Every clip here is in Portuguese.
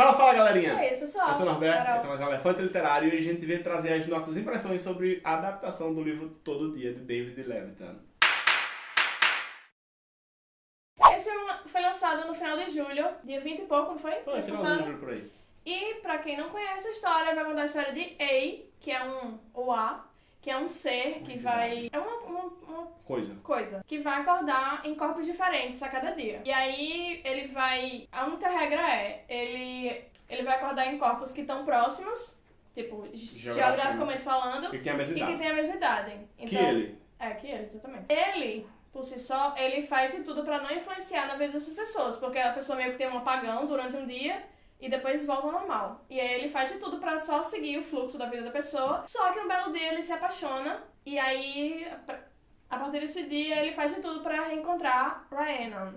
Fala, fala, galerinha! É isso, só. Eu sou o Norberto, Carol. esse é mais um Elefante Literário e a gente veio trazer as nossas impressões sobre a adaptação do livro Todo Dia, de David Levitan. Esse filme foi lançado no final de julho, dia 20 e pouco, não foi? Foi, final do livro por aí. E pra quem não conhece a história, vai contar a história de A, que é um. ou A, que é um ser que vai. É uma, uma, uma Coisa. coisa que vai acordar em corpos diferentes a cada dia. E aí ele vai. A única regra é: ele, ele vai acordar em corpos que estão próximos, tipo, Geograficamente. falando, E que tem a mesma que idade. a mesma idade. Que Então, ele. É, que ele, exatamente. Ele, por si só, ele faz de tudo pra não influenciar na vida dessas pessoas, porque a pessoa meio que tem um apagão durante um dia e depois volta ao normal. E aí ele faz de tudo pra só seguir o fluxo da vida da pessoa, só que um belo dia ele se apaixona e aí a partir desse dia ele faz de tudo pra reencontrar Rhiannon,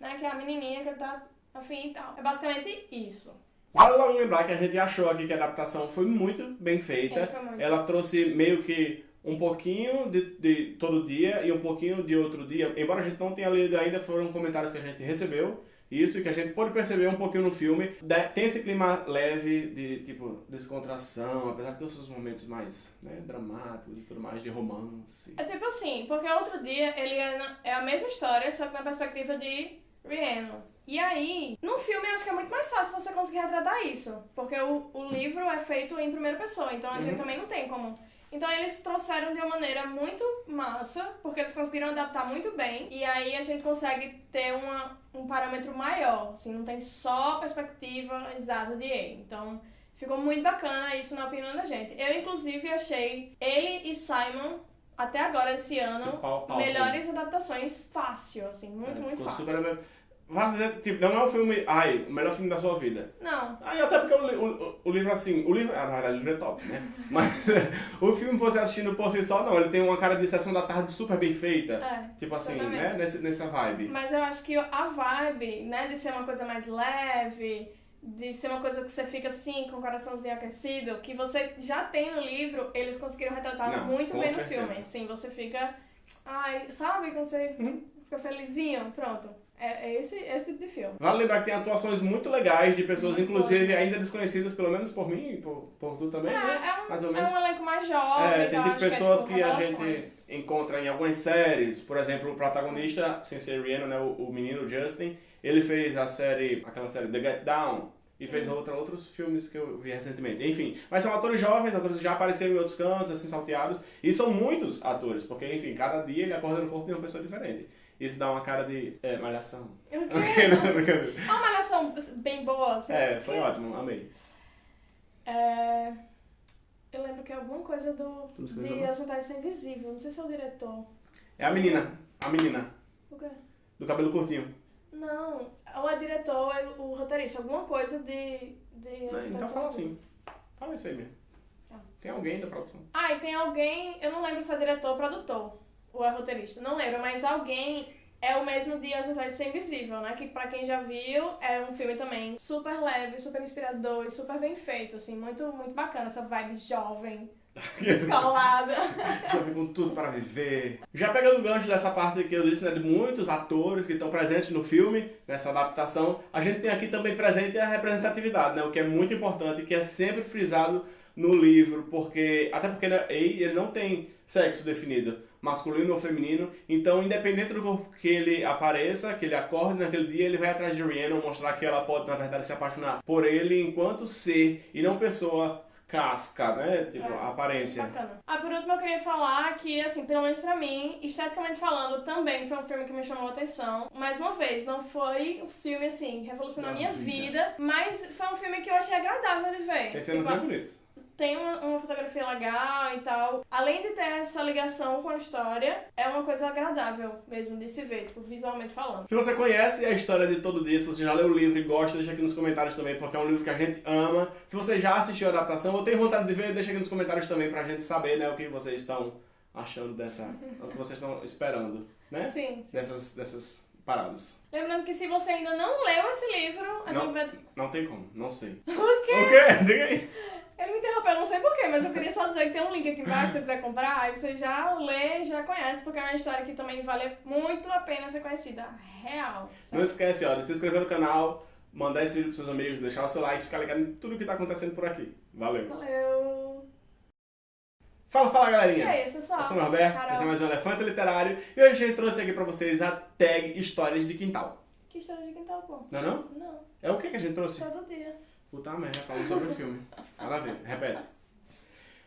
né, que é a menininha que ele tá afim e tal. É basicamente isso. Vale logo lembrar que a gente achou aqui que a adaptação foi muito bem feita. É, muito. Ela trouxe meio que um pouquinho de, de todo dia e um pouquinho de outro dia. Embora a gente não tenha lido ainda, foram comentários que a gente recebeu. Isso, e que a gente pôde perceber um pouquinho no filme. Tem esse clima leve de, tipo, descontração, apesar de ter os seus momentos mais né, dramáticos e tudo mais, de romance. É tipo assim, porque outro dia ele é, é a mesma história, só que na perspectiva de Rhiannon. E aí, no filme eu acho que é muito mais fácil você conseguir retratar isso. Porque o, o livro é feito em primeira pessoa, então a gente Uhum. também não tem como. Então eles trouxeram de uma maneira muito massa, porque eles conseguiram adaptar muito bem. E aí a gente consegue ter uma, um parâmetro maior, assim, não tem só a perspectiva exata de ele. Então ficou muito bacana isso na opinião da gente. Eu, inclusive, achei ele e Simon, até agora esse ano, pau- pau, melhores adaptações fácil, assim, muito, É, muito ficou fácil. super. Vale dizer, tipo, não é um filme. Ai, o melhor filme da sua vida. Não, Aí até porque o, o, o livro assim, o livro, ah, na verdade, o livro é top, né? Mas o filme você assistindo por si só, não, ele tem uma cara de sessão da tarde super bem feita. é. Tipo assim, Exatamente. né? Nesse, nessa vibe. Mas eu acho que a vibe, né, de ser uma coisa mais leve, de ser uma coisa que você fica assim, com o coraçãozinho aquecido, que você já tem no livro, eles conseguiram retratar Não, muito bem certeza. no filme. Sim, você fica. Ai, sabe quando você Uhum. fica felizinho? Pronto. É, é esse, esse tipo de filme. Vale lembrar que tem atuações muito legais de pessoas, Muito inclusive, boas. ainda desconhecidas, pelo menos por mim e por, por tu também, É, né? é, um, Mais ou é menos. um elenco mais jovem. É, e tem tipo pessoas é, tipo, que a gente encontra em algumas séries. Por exemplo, o protagonista, sem ser Rihanna, né, o, o menino Justin, ele fez a série, aquela série The Get Down, e fez Uhum. outra, outros filmes que eu vi recentemente. Enfim, mas são atores jovens, atores que já apareceram em outros cantos, assim, salteados. E são muitos atores, porque, enfim, cada dia ele acorda no corpo de uma pessoa diferente. Isso dá uma cara de é, malhação. Não. É uma malhação bem boa, assim. É, foi ótimo, amei. É, Eu lembro que é alguma coisa do não de não? As Vantagens Ser Invisível. Não sei se é o diretor. É a menina, a menina, O quê? do cabelo curtinho. Não, ou é diretor ou é o roteirista. Alguma coisa de. de Vantagens Então fala assim. Fala isso aí mesmo. Tá. Tem alguém da produção. Ah, e tem alguém. Eu não lembro se é diretor ou produtor. Ou é roteirista. Não lembro, mas alguém. É o mesmo de As Vantagens de Ser Invisível, né? Que pra quem já viu, é um filme também super leve, super inspirador e super bem feito, assim. Muito, muito bacana, essa vibe jovem, descolada. Já vem com tudo para viver. Já pegando o gancho dessa parte que eu disse, né, de muitos atores que estão presentes no filme, nessa adaptação, a gente tem aqui também presente a representatividade, né, o que é muito importante e que é sempre frisado no livro, porque até porque né, ele ele não tem sexo definido, masculino ou feminino, então independente do corpo que ele apareça, que ele acorde naquele dia, ele vai atrás de Rhiannon mostrar que ela pode na verdade se apaixonar por ele enquanto ser e não pessoa casca, né, tipo É. a aparência. Bacana. Ah, por último, eu queria falar que, assim, pelo menos pra mim, esteticamente falando, também foi um filme que me chamou a atenção. Mais uma vez, não foi um filme, assim, revolucionou a minha vida. vida, mas foi um filme que eu achei agradável de ver. Tem cenas Tipo, bem bonitas. Tem uma, uma fotografia legal e tal. Além de ter essa ligação com a história, é uma coisa agradável mesmo de se ver, tipo, visualmente falando. Se você conhece a história de todo dia, se você já leu o livro e gosta, deixa aqui nos comentários também, porque é um livro que a gente ama. Se você já assistiu a adaptação ou tem vontade de ver, deixa aqui nos comentários também pra gente saber, né, o que vocês estão achando dessa, o que vocês estão esperando, né? Sim, sim. Dessas, dessas paradas. Lembrando que se você ainda não leu esse livro, a Não. gente vai. Não tem como, não sei. O quê? O quê? Diga aí. Ele me interrompeu, eu não sei porquê, mas eu queria só dizer que tem um link aqui embaixo se você quiser comprar, aí você já lê, já conhece, porque é uma história que também vale muito a pena ser conhecida. Real. Não esquece, ó, de se inscrever no canal, mandar esse vídeo pros seus amigos, deixar o seu like, ficar ligado em tudo que tá acontecendo por aqui. Valeu. Valeu! Fala, fala, E galerinha. é pessoal. Eu sou o Norberto, Carol. esse é mais um Elefante Literário e hoje a gente trouxe aqui pra vocês a tag Histórias de Quintal. Que história de quintal, pô? Não é não? Não, É o que que a gente trouxe? todo dia. Puta merda, falando sobre o filme. Nada a ver, repete.